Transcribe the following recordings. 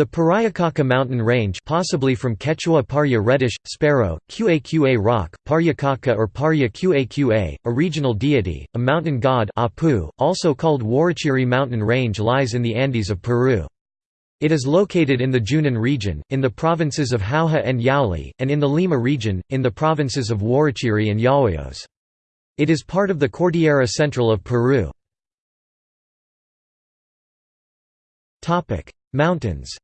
The Pariacaca mountain range possibly from Quechua Parya reddish, sparrow, Qaqa rock, Paryacaca or Parya Qaqa, a regional deity, a mountain god Apu, also called Huarochirí mountain range lies in the Andes of Peru. It is located in the Junin region, in the provinces of Jauja and Yauli, and in the Lima region, in the provinces of Huarochirí and Yauyos. It is part of the Cordillera Central of Peru. Mountains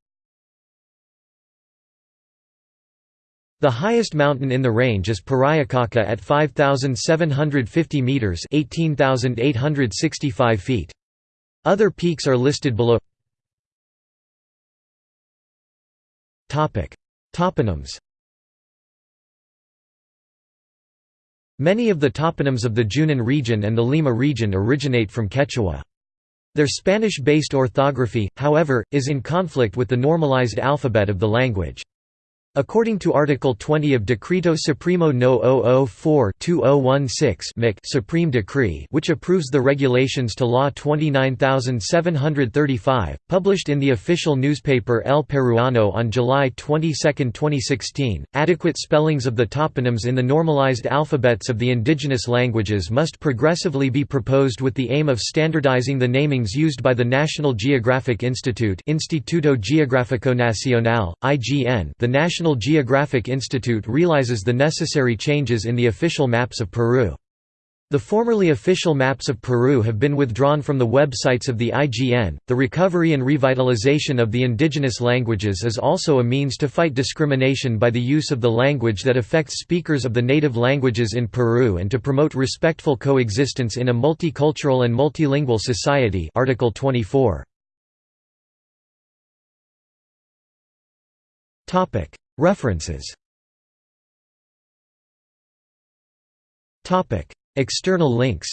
The highest mountain in the range is Pariacaca at 5,750 metres 18,865 feet. Other peaks are listed below Toponyms Many of the toponyms of the Junin region and the Lima region originate from Quechua. Their Spanish-based orthography, however, is in conflict with the normalized alphabet of the language. According to Article 20 of Decreto Supremo No. 004-2016 Supreme Decree which approves the regulations to Law 29735, published in the official newspaper El Peruano on July 22, 2016, adequate spellings of the toponyms in the normalized alphabets of the indigenous languages must progressively be proposed with the aim of standardizing the namings used by the National Geographic Institute Instituto Geográfico Nacional, IGN the National National Geographic Institute realizes the necessary changes in the official maps of Peru. The formerly official maps of Peru have been withdrawn from the websites of the IGN. The recovery and revitalization of the indigenous languages is also a means to fight discrimination by the use of the language that affects speakers of the native languages in Peru and to promote respectful coexistence in a multicultural and multilingual society. Article 24. Topic: References. Topic. External links